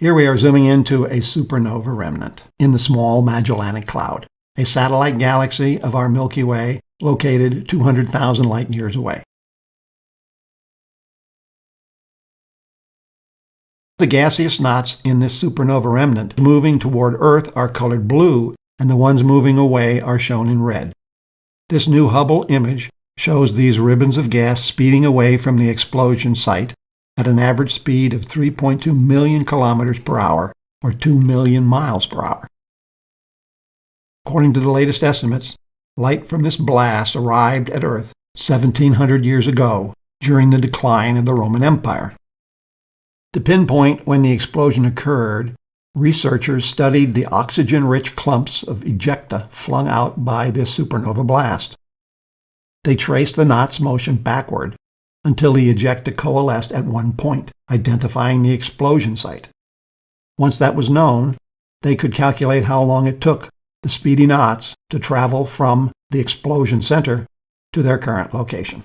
Here we are zooming into a supernova remnant in the small Magellanic Cloud, a satellite galaxy of our Milky Way located 200,000 light years away. The gaseous knots in this supernova remnant moving toward Earth are colored blue, and the ones moving away are shown in red. This new Hubble image shows these ribbons of gas speeding away from the explosion site at an average speed of 3.2 million kilometers per hour, or 2 million miles per hour. According to the latest estimates, light from this blast arrived at Earth 1700 years ago during the decline of the Roman Empire. To pinpoint when the explosion occurred, researchers studied the oxygen-rich clumps of ejecta flung out by this supernova blast. They traced the knot's motion backward until the ejecta coalesced at one point, identifying the explosion site. Once that was known, they could calculate how long it took the speedy knots to travel from the explosion center to their current location.